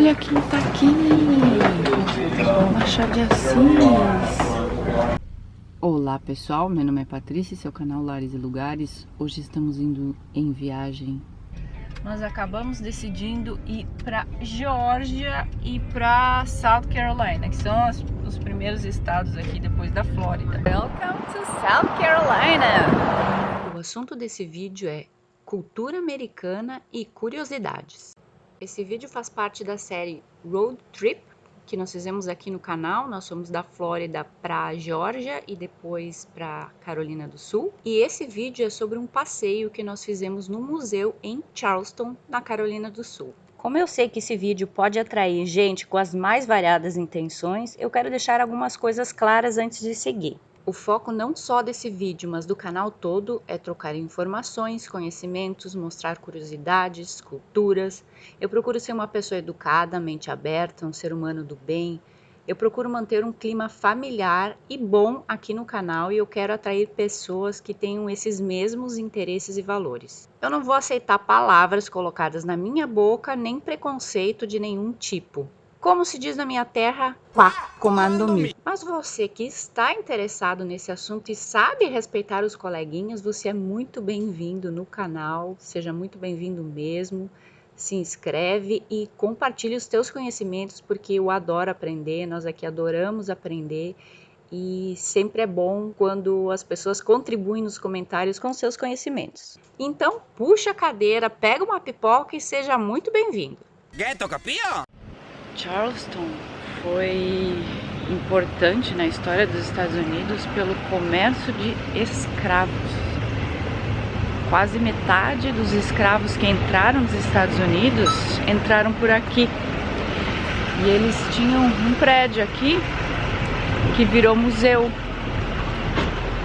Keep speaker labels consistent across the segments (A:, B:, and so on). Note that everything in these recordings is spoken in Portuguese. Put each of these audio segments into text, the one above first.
A: olha quem tá aqui. Machado de Assis. Olá pessoal, meu nome é Patrícia, seu canal Lares e Lugares. Hoje estamos indo em viagem. Nós acabamos decidindo ir para Geórgia e para South Carolina, que são as, os primeiros estados aqui depois da Flórida. Welcome to South Carolina! O assunto desse vídeo é cultura americana e curiosidades. Esse vídeo faz parte da série Road Trip, que nós fizemos aqui no canal. Nós fomos da Flórida para Geórgia e depois para Carolina do Sul. E esse vídeo é sobre um passeio que nós fizemos no museu em Charleston, na Carolina do Sul. Como eu sei que esse vídeo pode atrair gente com as mais variadas intenções, eu quero deixar algumas coisas claras antes de seguir. O foco não só desse vídeo, mas do canal todo é trocar informações, conhecimentos, mostrar curiosidades, culturas. Eu procuro ser uma pessoa educada, mente aberta, um ser humano do bem. Eu procuro manter um clima familiar e bom aqui no canal e eu quero atrair pessoas que tenham esses mesmos interesses e valores. Eu não vou aceitar palavras colocadas na minha boca nem preconceito de nenhum tipo. Como se diz na minha terra, quá, comando-me. Mas você que está interessado nesse assunto e sabe respeitar os coleguinhas, você é muito bem-vindo no canal, seja muito bem-vindo mesmo. Se inscreve e compartilhe os teus conhecimentos, porque eu adoro aprender, nós aqui adoramos aprender e sempre é bom quando as pessoas contribuem nos comentários com seus conhecimentos. Então, puxa a cadeira, pega uma pipoca e seja muito bem-vindo. Ghetto, capio? Charleston foi importante na história dos Estados Unidos pelo comércio de escravos. Quase metade dos escravos que entraram nos Estados Unidos entraram por aqui. E eles tinham um prédio aqui que virou museu.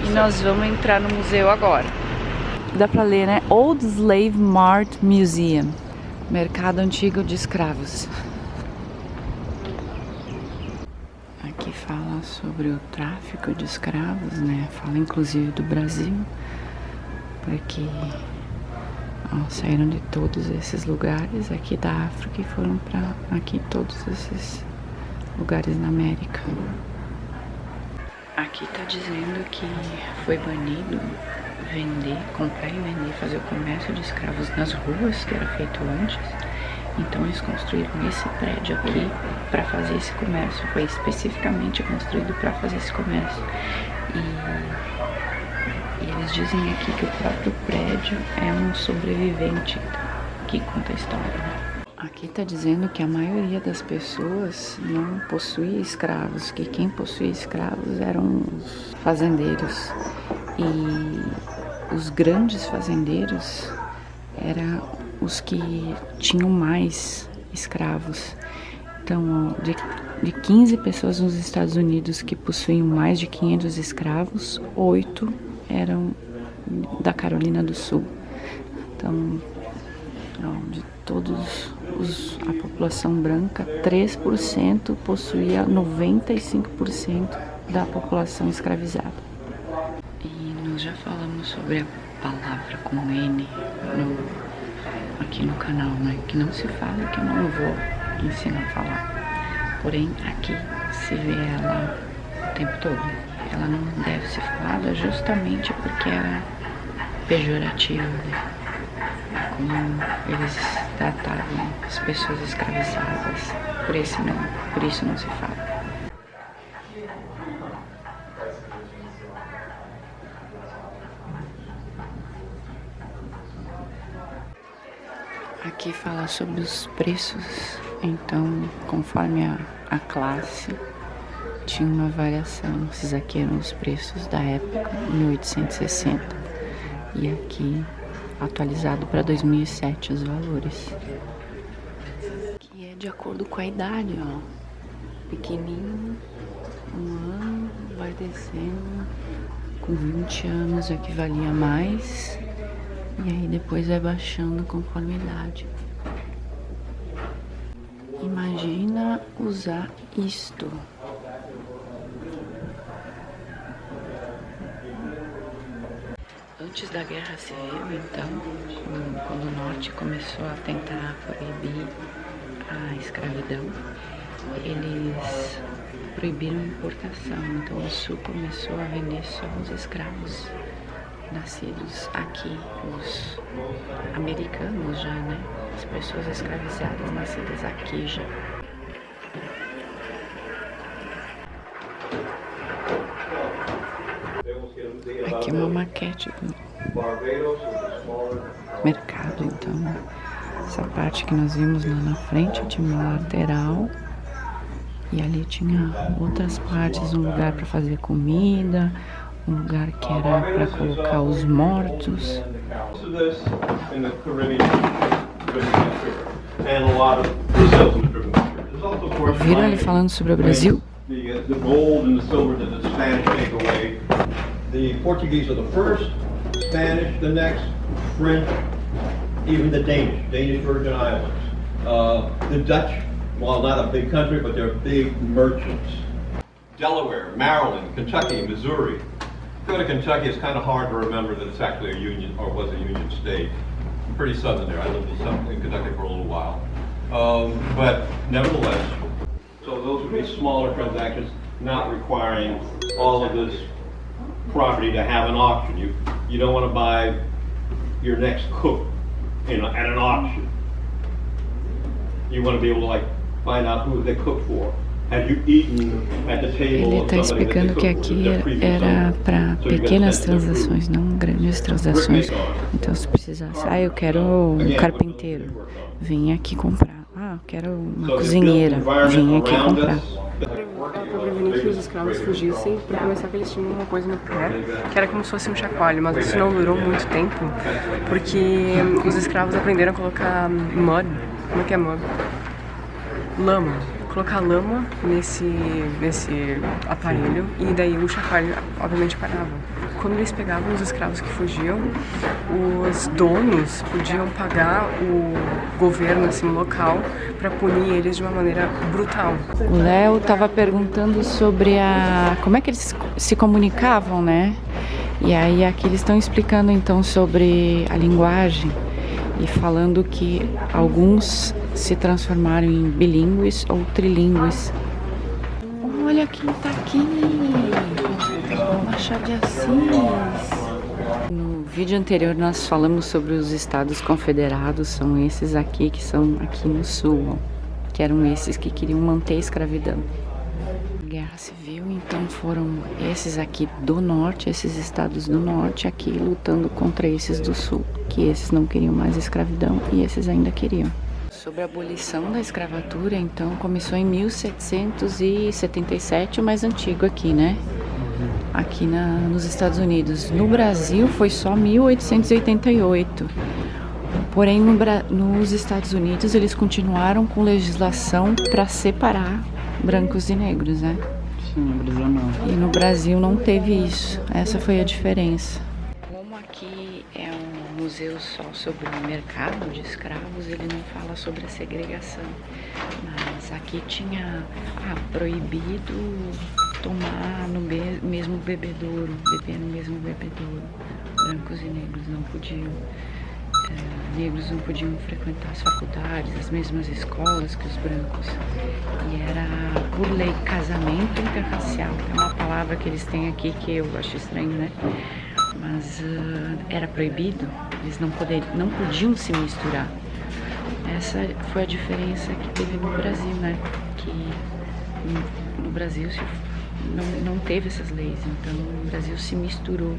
A: E nós vamos entrar no museu agora. Dá pra ler, né? Old Slave Mart Museum. Mercado Antigo de Escravos. fala sobre o tráfico de escravos, né? Fala inclusive do Brasil, porque ó, saíram de todos esses lugares aqui da África e foram para aqui todos esses lugares na América. Aqui tá dizendo que foi banido vender, comprar e vender, fazer o comércio de escravos nas ruas, que era feito antes então eles construíram esse prédio aqui para fazer esse comércio. Foi especificamente construído para fazer esse comércio. E, e, eles dizem aqui que o próprio prédio é um sobrevivente que conta a história. Aqui está dizendo que a maioria das pessoas não possuía escravos, que quem possuía escravos eram os fazendeiros. E os grandes fazendeiros eram os que tinham mais escravos. Então, de, de 15 pessoas nos Estados Unidos que possuíam mais de 500 escravos, 8 eram da Carolina do Sul. Então, de todos os, a população branca, 3% possuía 95% da população escravizada. E nós já falamos sobre a palavra com N no aqui no canal, né? Que não se fala que eu não vou ensinar a falar. Porém, aqui se vê ela o tempo todo. Ela não deve ser falada justamente porque ela é pejorativa, né? Como eles tratavam as pessoas escravizadas. Por, esse não, por isso não se fala. Aqui fala sobre os preços, então conforme a, a classe tinha uma variação. Esses aqui eram os preços da época, 1860. E aqui atualizado para 2007 os valores. Que é de acordo com a idade, ó. Pequenininho, um ano, vai descendo. Com 20 anos aqui valia mais. E aí depois vai baixando conforme a idade. Imagina usar isto. Antes da Guerra Civil, então, quando o Norte começou a tentar proibir a escravidão, eles proibiram a importação. Então o Sul começou a vender só os escravos nascidos aqui, os americanos já, né? As pessoas escravizadas nascidas aqui já. Aqui é uma maquete do mercado, então essa parte que nós vimos lá na frente tinha uma lateral e ali tinha outras partes, um lugar para fazer comida, um lugar que era para colocar os mortos. Ouviram ele falando sobre o Brasil?
B: The Portuguese are the first, Spanish the next, French, even the Danish, Danish Virgin Islands. Uh, the Dutch, while not a big country, but they're big merchants. Delaware, Maryland, Kentucky, Missouri. Go to Kentucky, it's kind of hard to remember that it's actually a union, or was a union state. I'm pretty southern there. I lived in, some, in Kentucky for a little while. Um, but nevertheless, so those would be smaller transactions, not requiring all of this property to have an auction. You, you don't want to buy your next cook in a, at an auction. You want to be able to like find out who they cook for.
A: Ele está explicando que aqui era para pequenas transações, não grandes transações. Então se precisasse, ah, eu quero um carpinteiro, vim aqui comprar. Ah, eu quero uma cozinheira, vim aqui comprar.
C: para prevenir que os escravos fugissem, para começar que eles tinham uma coisa no pé, que era como se fosse um chacoalho, mas isso não durou muito tempo, porque os escravos aprenderam a colocar mud, como é que é mud? Lama, colocar lama nesse, nesse aparelho e daí o chacoalho obviamente parava quando eles pegavam os escravos que fugiam, os donos podiam pagar o governo assim, local para punir eles de uma maneira brutal.
A: O Léo estava perguntando sobre a como é que eles se comunicavam, né? E aí aqui eles estão explicando então sobre a linguagem e falando que alguns se transformaram em bilíngues ou trilíngues. Olha quem tá aqui! Machado de Assis. No vídeo anterior nós falamos sobre os estados confederados, são esses aqui que são aqui no sul, que eram esses que queriam manter a escravidão. Guerra Civil, então foram esses aqui do norte, esses estados do norte aqui lutando contra esses do sul, que esses não queriam mais escravidão e esses ainda queriam. Sobre a abolição da escravatura, então começou em 1777, o mais antigo aqui, né? aqui na, nos Estados Unidos. No Brasil foi só 1888. Porém, no, nos Estados Unidos eles continuaram com legislação para separar brancos e negros, né?
D: Sim, no Brasil não.
A: E no Brasil não teve isso. Essa foi a diferença. Como aqui é um museu só sobre o mercado de escravos, ele não fala sobre a segregação. Mas aqui tinha ah, proibido tomar no mesmo bebedouro, beber no mesmo bebedouro. Brancos e negros não podiam. É, negros não podiam frequentar as faculdades, as mesmas escolas que os brancos. E era por lei casamento interracial, é uma palavra que eles têm aqui que eu acho estranho, né? Mas uh, era proibido, eles não, poder, não podiam se misturar. Essa foi a diferença que teve no Brasil, né? Que no Brasil se não, não teve essas leis, então o Brasil se misturou.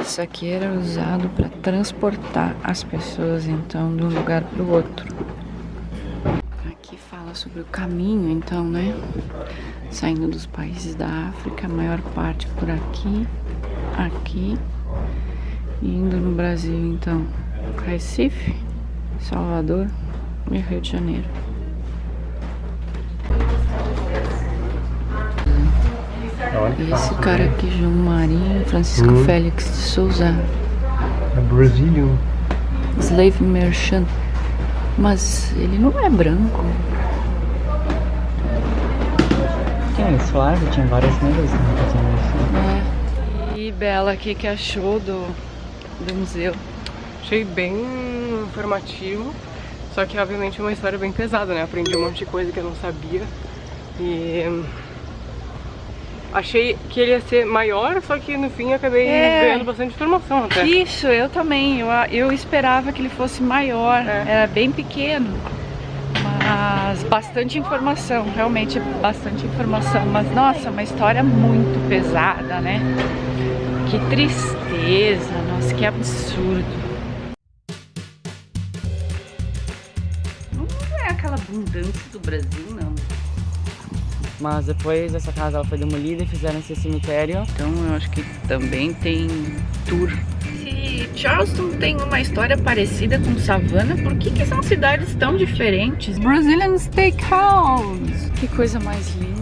A: Isso aqui era usado para transportar as pessoas então de um lugar para o outro. Aqui fala sobre o caminho, então, né? Saindo dos países da África, a maior parte por aqui, aqui, indo no Brasil, então, Recife, Salvador e Rio de Janeiro. Esse cara aqui, João Marinho, Francisco hum. Félix de Souza.
D: É Brazilian.
A: Slave Merchant. Mas ele não é branco.
D: Tinha suave, tinha várias negras
A: né? É. E Bela, o que, que achou do, do museu?
C: Achei bem informativo Só que obviamente é uma história bem pesada, né? Aprendi um monte de coisa que eu não sabia. E achei que ele ia ser maior, só que no fim acabei
A: É.
C: ganhando bastante informação até.
A: Isso, eu também. Eu, eu esperava que ele fosse maior.
C: É.
A: Era bem pequeno. Mas bastante informação, realmente bastante informação. Mas nossa, uma história muito pesada, né? Que tristeza, nossa, que absurdo. Não é aquela abundância do Brasil, não.
D: Mas depois essa casa foi demolida e fizeram esse cemitério.
A: Então eu acho que também tem tour. Se Charleston tem uma história parecida com Savannah, por que, que são cidades tão diferentes? Brazilian Steakhouse! Que coisa mais linda!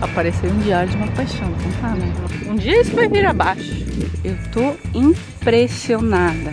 A: Apareceu um diário de uma paixão, não tá, né? Um dia isso vai vir abaixo. Eu tô impressionada.